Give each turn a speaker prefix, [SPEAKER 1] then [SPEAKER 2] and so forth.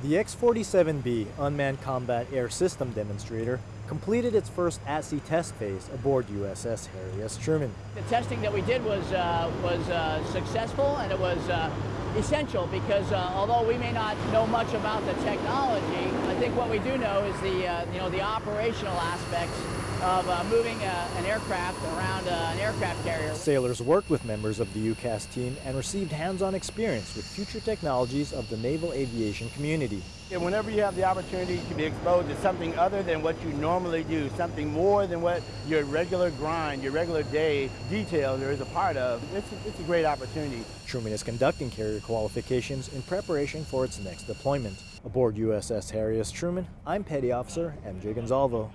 [SPEAKER 1] The X-47B Unmanned Combat Air System Demonstrator completed its first at-sea test phase aboard USS Harry S. Truman.
[SPEAKER 2] The testing that we did was, uh, was uh, successful and it was uh, essential because uh, although we may not know much about the technology, I think what we do know is the, uh, you know, the operational aspects of uh, moving an aircraft around aircraft carrier.
[SPEAKER 1] Sailors worked with members of the UCAS team and received hands-on experience with future technologies of the naval aviation community.
[SPEAKER 3] And whenever you have the opportunity to be exposed to something other than what you normally do, something more than what your regular grind, your regular day details are is a part of, it's a, it's a great opportunity.
[SPEAKER 1] Truman is conducting carrier qualifications in preparation for its next deployment. Aboard USS Harry S. Truman, I'm Petty Officer MJ Gonzalvo.